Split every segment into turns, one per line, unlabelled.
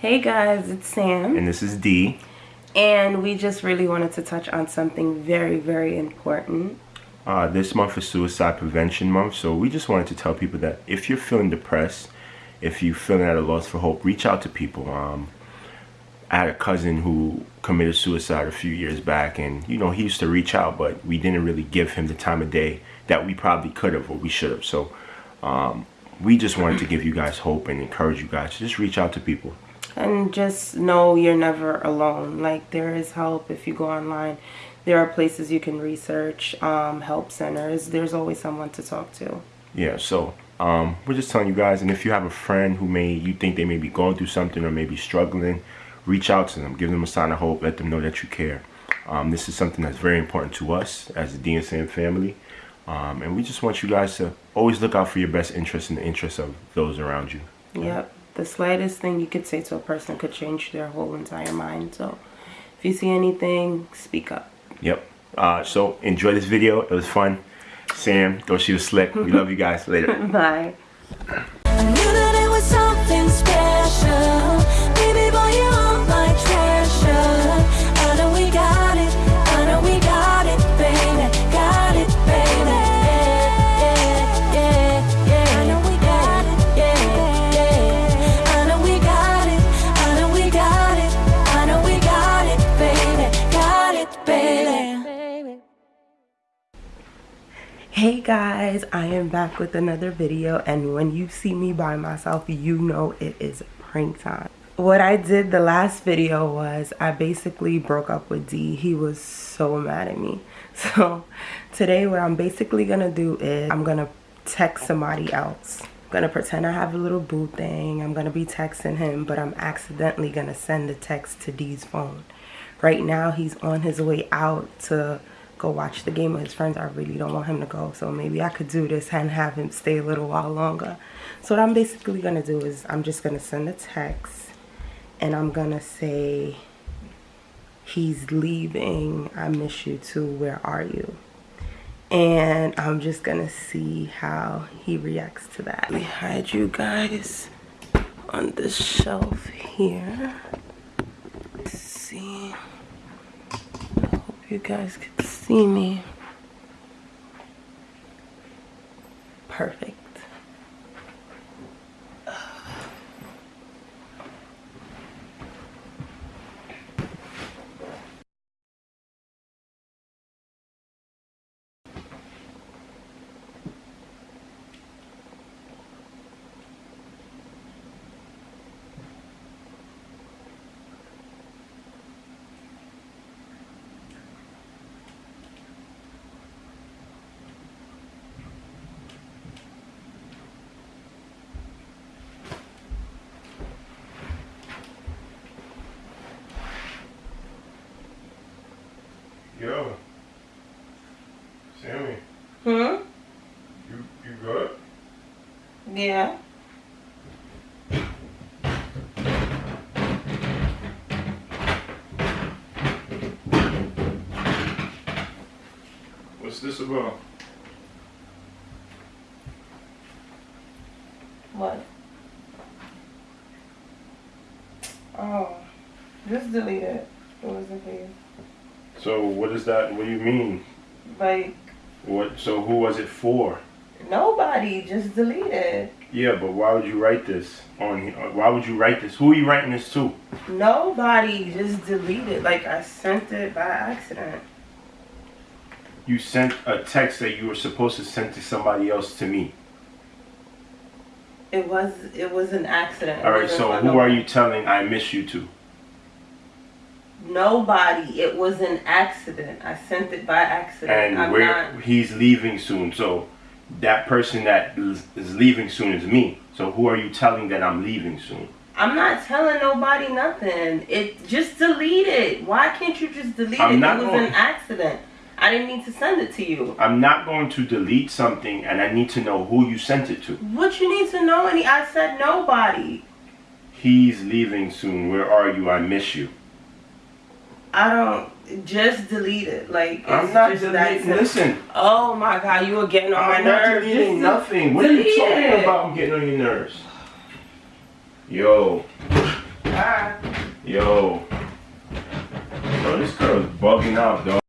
Hey guys, it's Sam.
And this is Dee.
And we just really wanted to touch on something very, very important.
Uh, this month is Suicide Prevention Month, so we just wanted to tell people that if you're feeling depressed, if you're feeling at a loss for hope, reach out to people. Um, I had a cousin who committed suicide a few years back, and you know, he used to reach out, but we didn't really give him the time of day that we probably could have or we should have. So, um, we just wanted to give you guys hope and encourage you guys to just reach out to people
and just know you're never alone. Like there is help if you go online. There are places you can research um, help centers. There's always someone to talk to.
Yeah so um, we're just telling you guys and if you have a friend who may you think they may be going through something or maybe struggling reach out to them. Give them a sign of hope. Let them know that you care. Um, this is something that's very important to us as the DNSM family. Um, and we just want you guys to always look out for your best interest and the interests of those around you.
Yep the slightest thing you could say to a person could change their whole entire mind. So if you see anything, speak up.
Yep. Uh, so enjoy this video. It was fun. Sam, go she was slick. We love you guys. Later.
Bye. Hey guys i am back with another video and when you see me by myself you know it is prank time what i did the last video was i basically broke up with d he was so mad at me so today what i'm basically gonna do is i'm gonna text somebody else I'm gonna pretend I have a little boo thing. I'm gonna be texting him, but I'm accidentally gonna send the text to D's phone. Right now, he's on his way out to go watch the game with his friends. I really don't want him to go. So maybe I could do this and have him stay a little while longer. So what I'm basically going to do is I'm just going to send a text and I'm going to say, he's leaving. I miss you too. Where are you? And I'm just going to see how he reacts to that. Let me hide you guys on this shelf here. Let's see you guys can see me. Perfect.
Yo. Sammy.
Hmm? You
you good?
Yeah.
What's this about?
What? Oh, just delete it. It wasn't for you.
So what is that? What do you mean?
Like.
What? So who was it for?
Nobody. Just delete it.
Yeah, but why would you write this on here? Why would you write this? Who are you writing this to?
Nobody. Just delete it. Like I sent it by accident.
You sent a text that you were supposed to send to somebody else to me.
It was. It was an accident.
All right. So who are you telling I miss you to?
Nobody. It was an accident. I sent it by accident.
And
I'm
where
not...
he's leaving soon. So that person that is leaving soon is me. So who are you telling that I'm leaving soon?
I'm not telling nobody nothing. It just delete it. Why can't you just delete I'm it? It was going... an accident. I didn't mean to send it to you.
I'm not going to delete something and I need to know who you sent it to.
What you need to know? Any I said nobody.
He's leaving soon. Where are you? I miss you.
I don't just delete it. Like
I'm not deleting. Listen.
Oh my god, you are getting on I'm my nerves.
I'm not deleting nothing. What are you talking it. about? I'm getting on your nerves. Yo.
Alright.
Yo. Yo, this girl is bugging out, dog.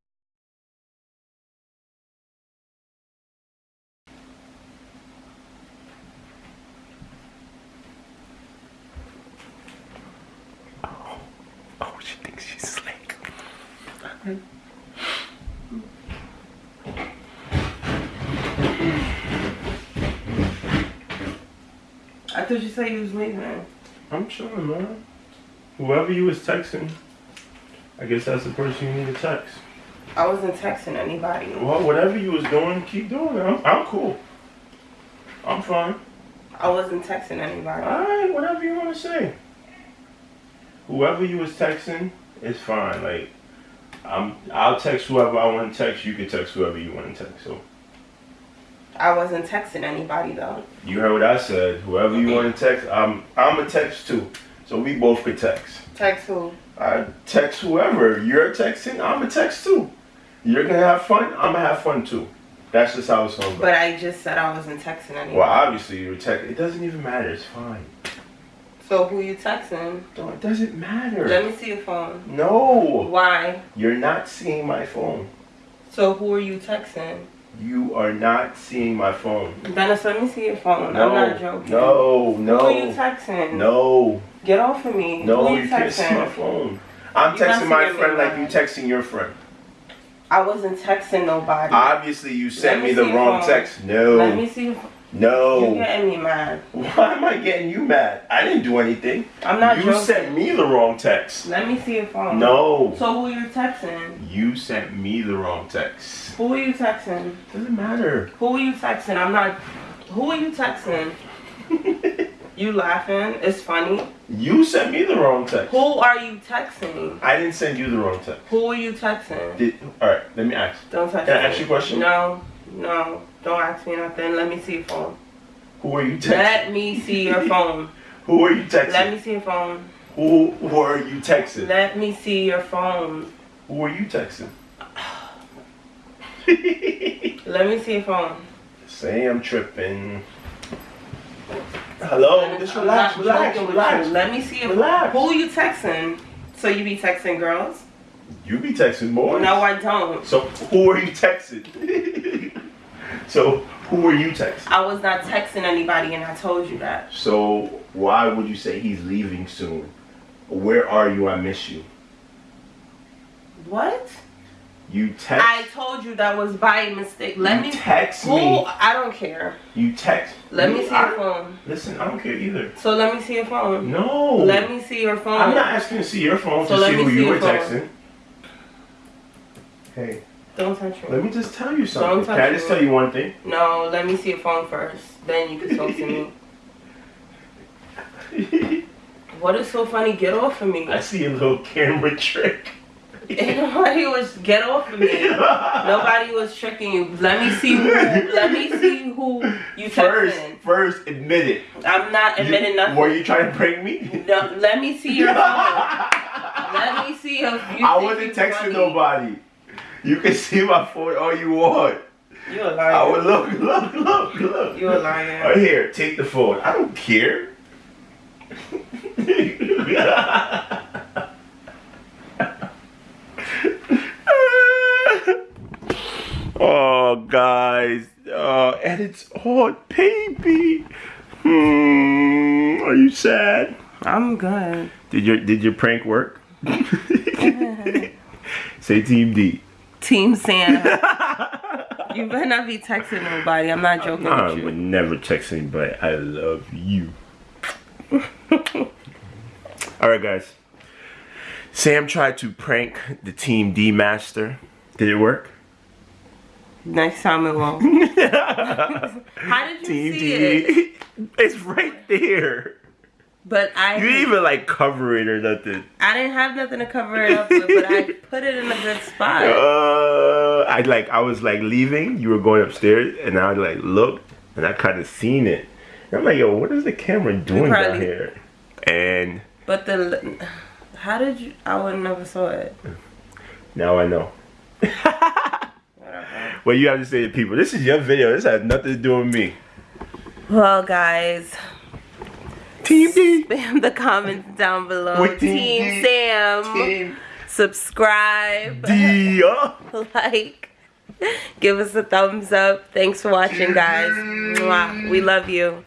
Oh, oh, she thinks she's slick.
I thought you said you was leaving.
I'm chilling, man. Whoever you was texting, I guess that's the person you need to text.
I wasn't texting anybody.
Well, whatever you was doing, keep doing it. I'm, I'm cool. I'm fine.
I wasn't texting anybody.
Alright, whatever you want to say. Whoever you was texting is fine. Like, I'm, I'll text whoever I want to text. You can text whoever you want to text. So,
I wasn't texting anybody though.
you heard what I said. Whoever you want to text, I'm, I'm a text too. So we both could text.
Text who?
I text whoever. You're texting, I'm a text too. You're gonna have fun, I'm gonna have fun too. That's just how it's gonna go.
But I just said I wasn't texting anybody.
Well, obviously you're text. It doesn't even matter. It's fine.
So who you texting?
No, it doesn't matter.
Let me see your phone.
no,
Why?
you're not seeing my phone.
So who are you texting?
You are not seeing my phone.
Dennis, let me see your phone.
No,
I'm not joking.
no, no.
Who are you texting?
no,
Get off of me.
no.
Who
You can't see my phone. I'm
You
texting my friend like you texting your friend.
I wasn't texting nobody.
Obviously, you sent me
me
the wrong
phone.
text. No.
Let me see.
No.
You're getting me mad.
Why am I getting you mad? I didn't do anything.
I'm not
you
joking.
sent me the wrong text.
Let me see your phone.
No.
So who are you texting?
You sent me the wrong text.
Who are you texting?
Doesn't matter.
Who are you texting? I'm not. Who are you texting? You laughing? It's funny.
you sent me the wrong text.
Who are you texting?
I didn't send you the wrong text.
Who are you texting?
Did, all right, let me ask.
Don't touch
Can I
me.
ask you a question?
No, no. Don't ask me nothing. Let me see your phone.
Who are you texting?
Let me see your phone.
Who are you texting?
Let me see your phone.
Who, who are you texting?
Let me see your phone.
Who are you texting?
Let me see your phone.
Say I'm tripping. Hello, just
I'm
relax, relax, relax.
Let me see your
Relax.
Who are you texting? So you be texting girls?
You be texting boys.
No, I don't.
So who are you texting? so who are you texting?
I was not texting anybody, and I told you that.
So why would you say he's leaving soon? Where are you? I miss you.
What?
You text.
I told you that was by mistake. Let
you
me
text
Who?
me.
I don't care.
You text.
Let
you-
me see
I-
your phone.
Listen, I don't care either.
So let me see your phone.
No.
Let me see your phone.
I'm not asking to see your phone
So
to see
me
who
see
you were
phone.
texting. Hey,
Don't touch
let me just tell you something. Can I just
me.
tell you one thing?
No, let me see your phone first. Then you can talk to me. What is so funny? Get off of me.
I see a little camera trick.
Nobody was get off of me. Nobody was tricking you. Let me see who. Let me see who you
First,
texting.
first, admit it.
I'm not
You-
admitting nothing.
Were you trying to prank me?
No, let me see your phone. Let me see if you.
I wasn't
you
texting nobody. You can see my phone all you want.
You a liar.
I would look, look, look, look.
You a liar.
Right here, take the phone. I don't care. oh, guys. Oh, and it's on, baby. Hmm. Are you sad?
I'm good.
Did your Did your prank work? Say Team D.
Team Santa. you better not be texting nobody. I'm not joking
I would never text anybody. I love you. All right, guys. Sam tried to prank the Team D master. Did it work?
Next time it won't. How did you
Team
see
D.
it?
It's right there.
But I
You didn't even like cover it or nothing.
I didn't have nothing to cover it up with, but I put it in a good spot.
Uh, I like I was like leaving. You were going upstairs, and I like looked, and I kind of seen it. And I'm like, yo, what is the camera doing down here? And
But the how did you? I would never saw it.
now I know. What you have to say to people? This is your video. This has nothing to do with me.
Well, guys,
Team D.
Spam the comments down below.
With Team
Team. Sam.
Team
Subscribe.
D. uh.
like. Give us a thumbs up. Thanks for watching, guys. We love you.